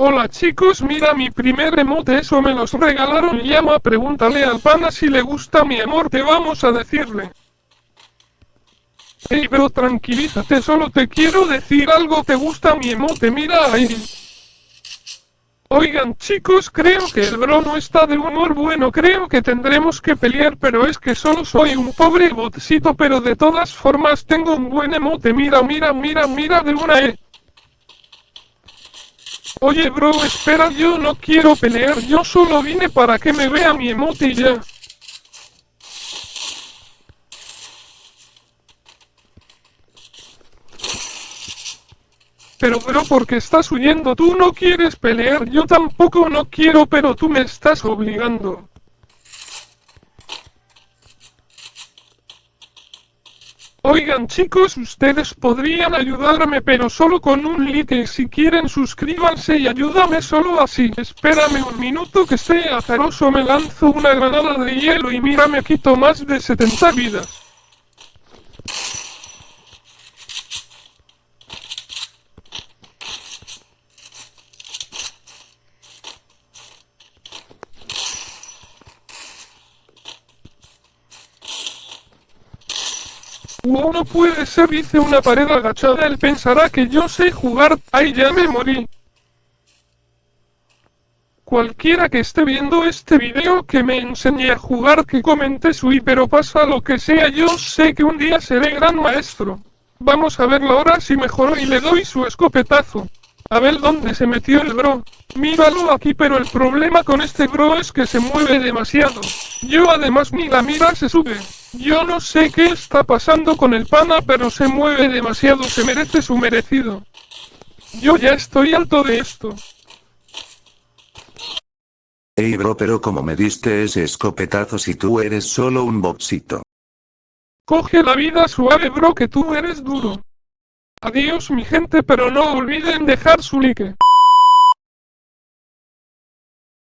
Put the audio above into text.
Hola chicos, mira mi primer emote, eso me los regalaron. Llama, pregúntale al pana si le gusta mi amor, te vamos a decirle. Ey bro, tranquilízate, solo te quiero decir algo, te gusta mi emote, mira ahí. Oigan chicos, creo que el bro no está de humor bueno, creo que tendremos que pelear, pero es que solo soy un pobre botcito, pero de todas formas tengo un buen emote, mira, mira, mira, mira de una E. Oye bro, espera, yo no quiero pelear, yo solo vine para que me vea mi emote ya. Pero bro, ¿por qué estás huyendo? Tú no quieres pelear, yo tampoco no quiero, pero tú me estás obligando. Oigan chicos, ustedes podrían ayudarme pero solo con un like, si quieren suscríbanse y ayúdame solo así. Espérame un minuto que sea azaroso, me lanzo una granada de hielo y mira me quito más de 70 vidas. Wow, no puede ser, hice una pared agachada, él pensará que yo sé jugar, ay ya me morí. Cualquiera que esté viendo este video que me enseñe a jugar que comente su pero pasa lo que sea yo sé que un día seré gran maestro. Vamos a verlo ahora si mejoró y le doy su escopetazo. A ver dónde se metió el bro. Míralo aquí pero el problema con este bro es que se mueve demasiado. Yo además mira mira se sube. Yo no sé qué está pasando con el pana, pero se mueve demasiado, se merece su merecido. Yo ya estoy alto de esto. Ey bro, pero como me diste ese escopetazo si tú eres solo un boxito. Coge la vida suave bro que tú eres duro. Adiós mi gente pero no olviden dejar su like.